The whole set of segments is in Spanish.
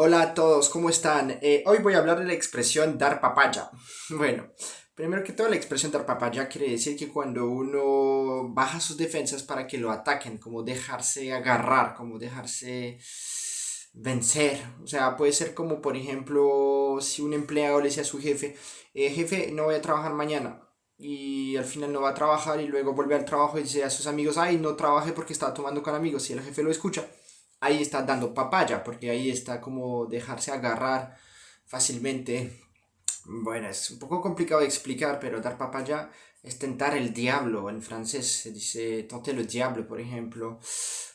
Hola a todos, ¿cómo están? Eh, hoy voy a hablar de la expresión dar papaya. Bueno, primero que todo la expresión dar papaya quiere decir que cuando uno baja sus defensas para que lo ataquen, como dejarse agarrar, como dejarse vencer. O sea, puede ser como por ejemplo si un empleado le dice a su jefe, eh, jefe, no voy a trabajar mañana. Y al final no va a trabajar y luego vuelve al trabajo y dice a sus amigos, ay, no trabaje porque estaba tomando con amigos. Y el jefe lo escucha ahí está dando papaya, porque ahí está como dejarse agarrar fácilmente. Bueno, es un poco complicado de explicar, pero dar papaya es tentar el diablo. En francés se dice tenter le diablo, por ejemplo.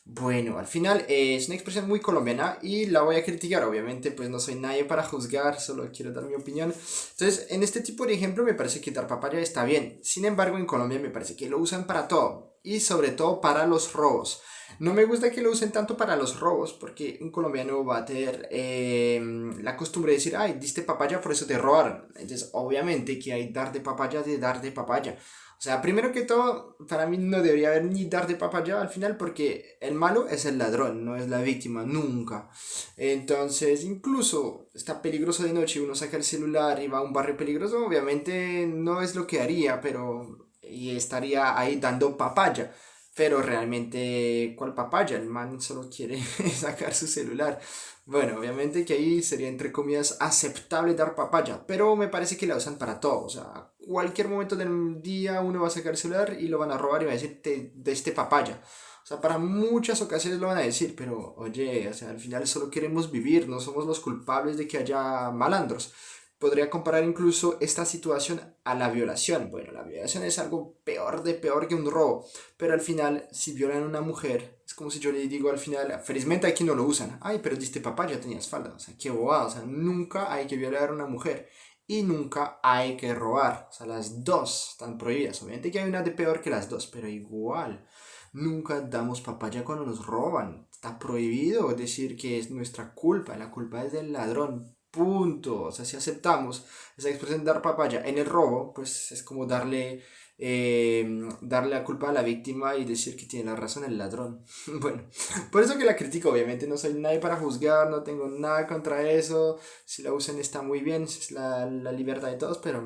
Bueno, al final es una expresión muy colombiana y la voy a criticar, obviamente, pues no soy nadie para juzgar, solo quiero dar mi opinión. Entonces, en este tipo de ejemplo me parece que dar papaya está bien. Sin embargo, en Colombia me parece que lo usan para todo y sobre todo para los robos. No me gusta que lo usen tanto para los robos, porque un colombiano va a tener em, la costumbre de decir, ay, diste papaya, por eso te robaron. Entonces, obviamente que hay dar de papaya de dar de papaya. O sea, primero que todo, para mí no debería haber ni dar de papaya al final, porque el malo es el ladrón, no es la víctima, nunca. Entonces, incluso está peligroso de noche, uno saca el celular y va a un barrio peligroso, obviamente no es lo que haría, pero y estaría ahí dando papaya. Pero realmente, ¿cuál papaya? El man solo quiere sacar su celular. Bueno, obviamente que ahí sería entre comillas aceptable dar papaya, pero me parece que la usan para todo. O sea, cualquier momento del día uno va a sacar el celular y lo van a robar y va a decir de este papaya. O sea, para muchas ocasiones lo van a decir, pero oye, o sea, al final solo queremos vivir, no somos los culpables de que haya malandros podría comparar incluso esta situación a la violación. Bueno, la violación es algo peor de peor que un robo, pero al final, si violan a una mujer, es como si yo le digo al final, felizmente aquí no lo usan, ay, pero diste papá, ya tenías falda, o sea, qué bobada, o sea, nunca hay que violar a una mujer y nunca hay que robar, o sea, las dos están prohibidas, obviamente que hay una de peor que las dos, pero igual. Nunca damos papaya cuando nos roban. Está prohibido decir que es nuestra culpa. La culpa es del ladrón punto. O sea, si aceptamos esa expresión dar papaya en el robo, pues es como darle, eh, darle la culpa a la víctima y decir que tiene la razón el ladrón. bueno, por eso que la critico, obviamente no soy nadie para juzgar, no tengo nada contra eso. Si la usan está muy bien, es la, la libertad de todos, pero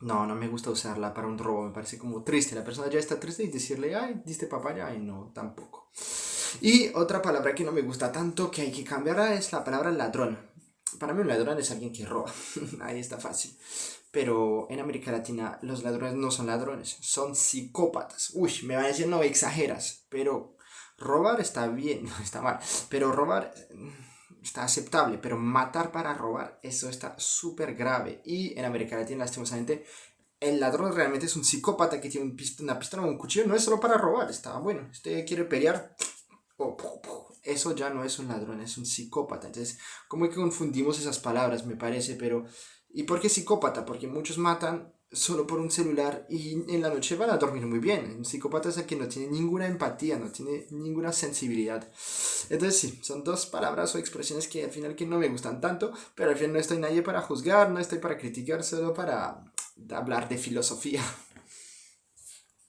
no, no me gusta usarla para un robo, me parece como triste. La persona ya está triste y decirle, ay, diste papaya, ay, no, tampoco. Y otra palabra que no me gusta tanto que hay que cambiar es la palabra ladrón para mí un ladrón es alguien que roba. Ahí está fácil. Pero en América Latina los ladrones no son ladrones, son psicópatas. Uy, me van a decir, no, exageras. Pero robar está bien, no está mal. Pero robar mm, está aceptable. Pero matar para robar, eso está súper grave. Y en América Latina, lastimosamente, el ladrón realmente es un psicópata que tiene una pistola o un cuchillo. No es solo para robar, está bueno. Usted quiere pelear, eso ya no es un ladrón, es un psicópata. Entonces, ¿cómo que confundimos esas palabras? Me parece, pero... ¿Y por qué psicópata? Porque muchos matan solo por un celular y en la noche van a dormir muy bien. Un psicópata es el que no tiene ninguna empatía, no tiene ninguna sensibilidad. Entonces sí, son dos palabras o expresiones que al final que no me gustan tanto, pero al final no estoy nadie para juzgar, no estoy para criticar, solo para hablar de filosofía.